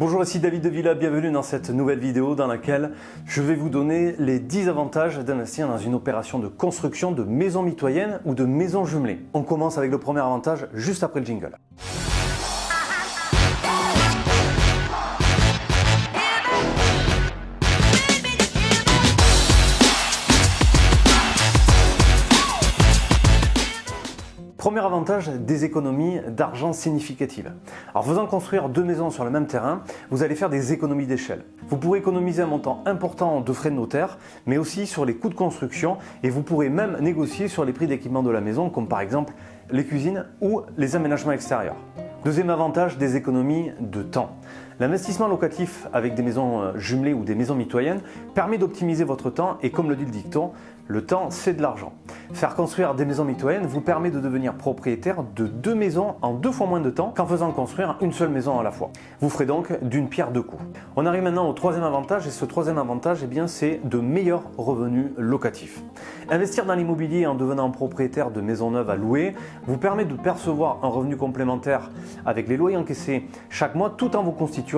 Bonjour, ici David de Villa, bienvenue dans cette nouvelle vidéo dans laquelle je vais vous donner les 10 avantages d'investir dans une opération de construction de maison mitoyenne ou de maison jumelée. On commence avec le premier avantage juste après le jingle. Premier avantage, des économies d'argent significatives. En faisant construire deux maisons sur le même terrain, vous allez faire des économies d'échelle. Vous pourrez économiser un montant important de frais de notaire, mais aussi sur les coûts de construction et vous pourrez même négocier sur les prix d'équipement de la maison, comme par exemple les cuisines ou les aménagements extérieurs. Deuxième avantage, des économies de temps. L'investissement locatif avec des maisons euh, jumelées ou des maisons mitoyennes permet d'optimiser votre temps et comme le dit le dicton, le temps c'est de l'argent. Faire construire des maisons mitoyennes vous permet de devenir propriétaire de deux maisons en deux fois moins de temps qu'en faisant construire une seule maison à la fois. Vous ferez donc d'une pierre deux coups. On arrive maintenant au troisième avantage et ce troisième avantage eh bien, c'est de meilleurs revenus locatifs. Investir dans l'immobilier en devenant propriétaire de maisons neuves à louer vous permet de percevoir un revenu complémentaire avec les loyers encaissés chaque mois tout en vous constituant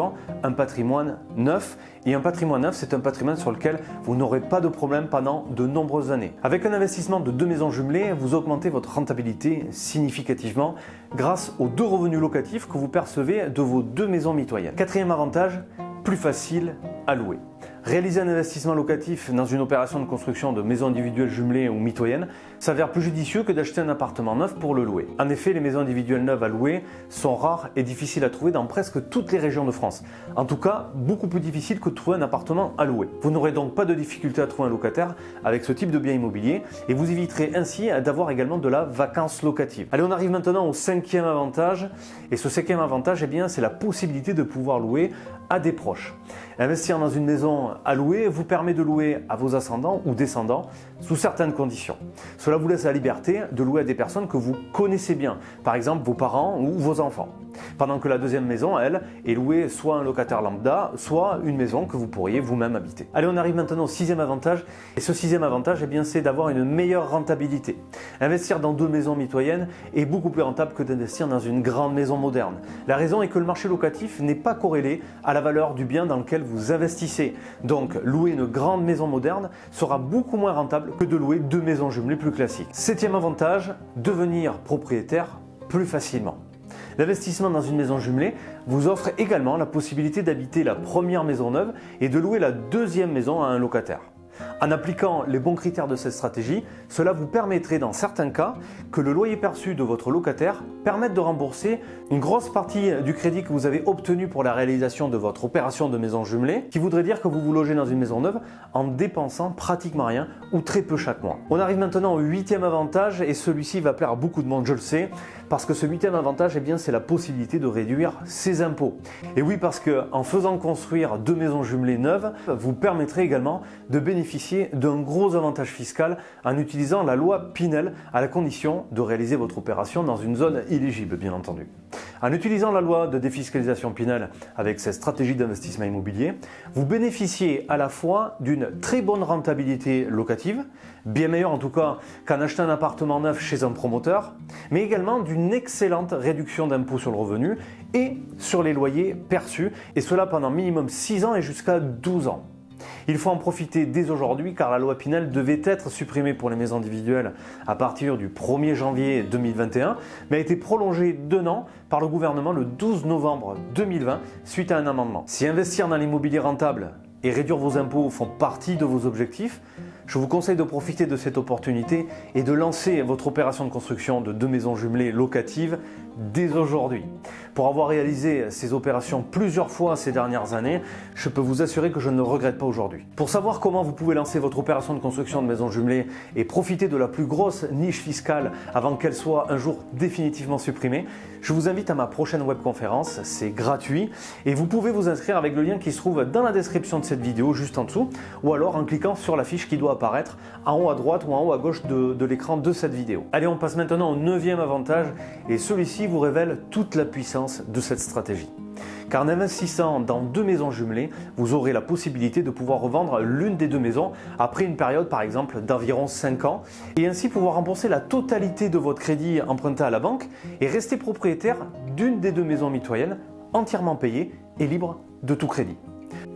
un patrimoine neuf. Et un patrimoine neuf, c'est un patrimoine sur lequel vous n'aurez pas de problème pendant de nombreuses années. Avec un investissement de deux maisons jumelées, vous augmentez votre rentabilité significativement grâce aux deux revenus locatifs que vous percevez de vos deux maisons mitoyennes. Quatrième avantage, plus facile à louer. Réaliser un investissement locatif dans une opération de construction de maisons individuelles jumelées ou mitoyennes s'avère plus judicieux que d'acheter un appartement neuf pour le louer. En effet, les maisons individuelles neuves à louer sont rares et difficiles à trouver dans presque toutes les régions de France. En tout cas, beaucoup plus difficile que de trouver un appartement à louer. Vous n'aurez donc pas de difficulté à trouver un locataire avec ce type de bien immobilier et vous éviterez ainsi d'avoir également de la vacance locative. Allez, on arrive maintenant au cinquième avantage et ce cinquième avantage, eh c'est la possibilité de pouvoir louer à des proches. Investir dans une maison à louer vous permet de louer à vos ascendants ou descendants sous certaines conditions. Cela vous laisse la liberté de louer à des personnes que vous connaissez bien, par exemple vos parents ou vos enfants. Pendant que la deuxième maison, elle, est louée soit un locataire lambda, soit une maison que vous pourriez vous-même habiter. Allez, on arrive maintenant au sixième avantage. Et ce sixième avantage, eh c'est d'avoir une meilleure rentabilité. Investir dans deux maisons mitoyennes est beaucoup plus rentable que d'investir dans une grande maison moderne. La raison est que le marché locatif n'est pas corrélé à la valeur du bien dans lequel vous investissez. Donc, louer une grande maison moderne sera beaucoup moins rentable que de louer deux maisons jumelées plus classiques. Septième avantage, devenir propriétaire plus facilement. L'investissement dans une maison jumelée vous offre également la possibilité d'habiter la première maison neuve et de louer la deuxième maison à un locataire. En appliquant les bons critères de cette stratégie, cela vous permettrait dans certains cas que le loyer perçu de votre locataire permette de rembourser une grosse partie du crédit que vous avez obtenu pour la réalisation de votre opération de maison jumelée, qui voudrait dire que vous vous logez dans une maison neuve en dépensant pratiquement rien ou très peu chaque mois. On arrive maintenant au huitième avantage et celui-ci va plaire à beaucoup de monde, je le sais, parce que ce huitième avantage, eh bien, c'est la possibilité de réduire ses impôts. Et oui, parce qu'en faisant construire deux maisons jumelées neuves, vous permettrez également de bénéficier d'un gros avantage fiscal en utilisant la loi Pinel à la condition de réaliser votre opération dans une zone éligible, bien entendu. En utilisant la loi de défiscalisation Pinel avec cette stratégie d'investissement immobilier, vous bénéficiez à la fois d'une très bonne rentabilité locative, bien meilleure en tout cas qu'en achetant un appartement neuf chez un promoteur, mais également d'une excellente réduction d'impôts sur le revenu et sur les loyers perçus, et cela pendant minimum 6 ans et jusqu'à 12 ans. Il faut en profiter dès aujourd'hui car la loi Pinel devait être supprimée pour les maisons individuelles à partir du 1er janvier 2021, mais a été prolongée d'un an par le gouvernement le 12 novembre 2020 suite à un amendement. Si investir dans l'immobilier rentable et réduire vos impôts font partie de vos objectifs, je vous conseille de profiter de cette opportunité et de lancer votre opération de construction de deux maisons jumelées locatives dès aujourd'hui. Pour avoir réalisé ces opérations plusieurs fois ces dernières années, je peux vous assurer que je ne regrette pas aujourd'hui. Pour savoir comment vous pouvez lancer votre opération de construction de maison jumelée et profiter de la plus grosse niche fiscale avant qu'elle soit un jour définitivement supprimée, je vous invite à ma prochaine webconférence, c'est gratuit et vous pouvez vous inscrire avec le lien qui se trouve dans la description de cette vidéo juste en dessous ou alors en cliquant sur la fiche qui doit en haut à droite ou en haut à gauche de, l'écran de cette vidéo. Allez, on passe maintenant au neuvième avantage et celui-ci vous révèle toute la puissance de cette stratégie. Car en investissant dans deux maisons jumelées, vous aurez la possibilité de pouvoir revendre l'une des deux maisons après une période par exemple d'environ 5 ans et ainsi pouvoir rembourser la totalité de votre crédit emprunté à la banque et rester propriétaire d'une des deux maisons mitoyennes entièrement payée et libre de tout crédit.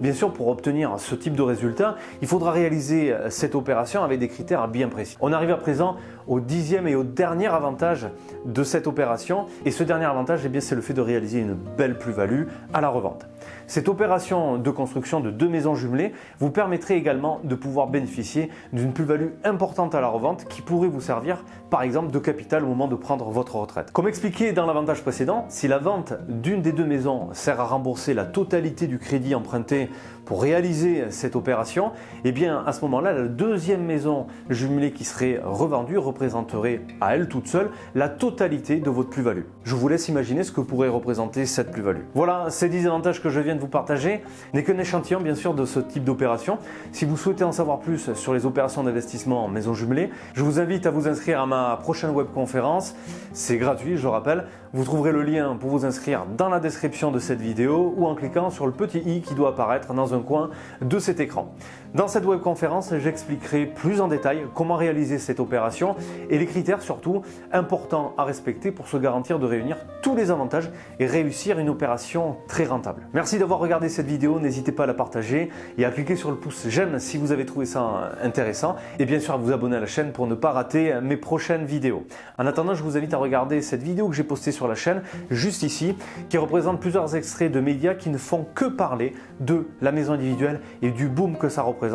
Bien sûr, pour obtenir ce type de résultat, il faudra réaliser cette opération avec des critères bien précis. On arrive à présent au dixième et au dernier avantage de cette opération. Et ce dernier avantage, eh c'est le fait de réaliser une belle plus-value à la revente. Cette opération de construction de deux maisons jumelées vous permettrait également de pouvoir bénéficier d'une plus-value importante à la revente qui pourrait vous servir par exemple de capital au moment de prendre votre retraite. Comme expliqué dans l'avantage précédent, si la vente d'une des deux maisons sert à rembourser la totalité du crédit emprunté pour réaliser cette opération, eh bien à ce moment-là, la deuxième maison jumelée qui serait revendue représenterait à elle toute seule la totalité de votre plus-value. Je vous laisse imaginer ce que pourrait représenter cette plus-value. Voilà, ces 10 avantages que je viens de vous partager n'est qu'un échantillon bien sûr de ce type d'opération. Si vous souhaitez en savoir plus sur les opérations d'investissement en maison jumelée, je vous invite à vous inscrire à ma prochaine webconférence. C'est gratuit, je rappelle. Vous trouverez le lien pour vous inscrire dans la description de cette vidéo ou en cliquant sur le petit i qui doit apparaître dans un coin de cet écran. Dans cette webconférence, j'expliquerai plus en détail comment réaliser cette opération et les critères surtout importants à respecter pour se garantir de réunir tous les avantages et réussir une opération très rentable. Merci d'avoir regardé cette vidéo, n'hésitez pas à la partager et à cliquer sur le pouce j'aime si vous avez trouvé ça intéressant et bien sûr à vous abonner à la chaîne pour ne pas rater mes prochaines vidéos. En attendant, je vous invite à regarder cette vidéo que j'ai postée sur la chaîne juste ici qui représente plusieurs extraits de médias qui ne font que parler de la maison individuelle et du boom que ça représente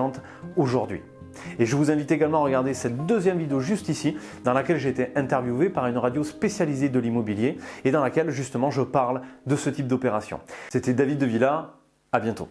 aujourd'hui. Et je vous invite également à regarder cette deuxième vidéo juste ici, dans laquelle j'ai été interviewé par une radio spécialisée de l'immobilier et dans laquelle justement je parle de ce type d'opération. C'était David de Villa, à bientôt.